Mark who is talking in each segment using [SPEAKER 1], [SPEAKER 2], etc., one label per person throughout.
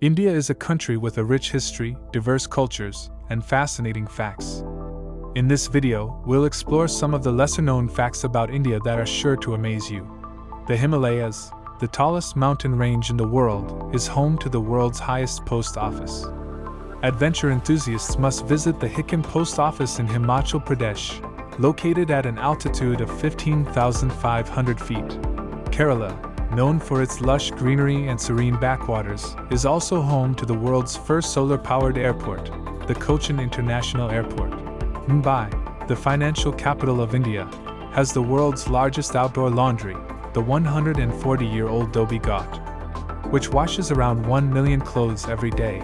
[SPEAKER 1] India is a country with a rich history, diverse cultures, and fascinating facts. In this video, we'll explore some of the lesser known facts about India that are sure to amaze you. The Himalayas, the tallest mountain range in the world, is home to the world's highest post office. Adventure enthusiasts must visit the Hikkim Post Office in Himachal Pradesh, located at an altitude of 15,500 feet. Kerala, known for its lush greenery and serene backwaters, is also home to the world's first solar powered airport, the Cochin International Airport. Mumbai, the financial capital of India, has the world's largest outdoor laundry, the 140 year old Dhobi Ghat, which washes around 1 million clothes every day.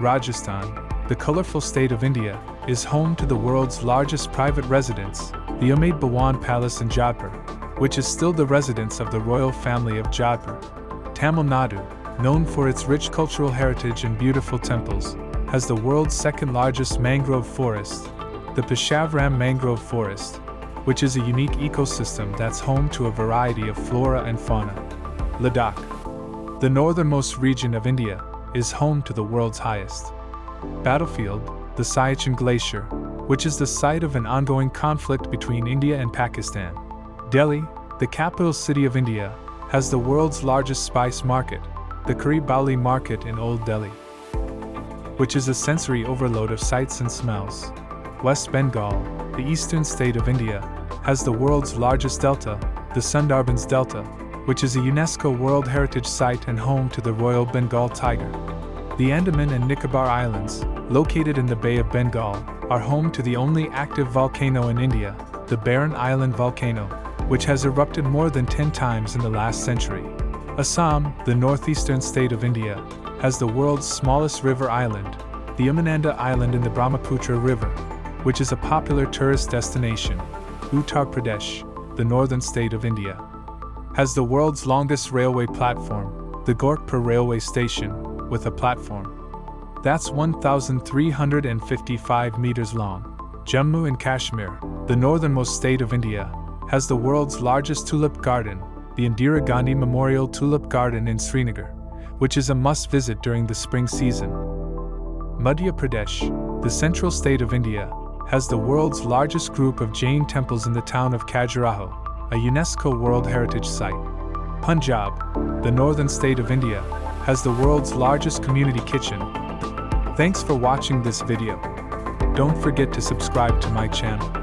[SPEAKER 1] Rajasthan, the colorful state of India, is home to the world's largest private residence, the Umaid Bhawan Palace in Jaipur, which is still the residence of the royal family of Jaipur. Tamil Nadu, known for its rich cultural heritage and beautiful temples, has the world's second largest mangrove forest, the Pichavaram Mangrove Forest, which is a unique ecosystem that's home to a variety of flora and fauna. Ladakh, the northernmost region of India, is home to the world's highest battlefield, the Siachen Glacier, which is the site of an ongoing conflict between India and Pakistan. Delhi, the capital city of India, has the world's largest spice market, the Bauli Market in Old Delhi, which is a sensory overload of sights and smells. West Bengal, the eastern state of India, has the world's largest delta, the Sundarbans Delta, which is a UNESCO World Heritage Site and home to the Royal Bengal tiger. The Andaman and Nicobar Islands, located in the Bay of Bengal, are home to the only active volcano in India, the Barren Island volcano, which has erupted more than 10 times in the last century. Assam, the northeastern state of India, has the world's smallest river island, the Umananda Island in the Brahmaputra River, which is a popular tourist destination. Uttar Pradesh, the northern state of India, has the world's longest railway platform, the Gorakhpur Railway Station, with a platform that's 1,355 meters long. Jammu and Kashmir, the northernmost state of India, has the world's largest tulip garden, the Indira Gandhi Memorial Tulip Garden in Srinagar, which is a must visit during the spring season. Madhya Pradesh, the central state of India, has the world's largest group of Jain temples in the town of Khajuraho, a UNESCO World Heritage Site. Punjab, the northern state of India, has the world's largest community kitchen. Thanks for watching this video. Don't forget to subscribe to my channel.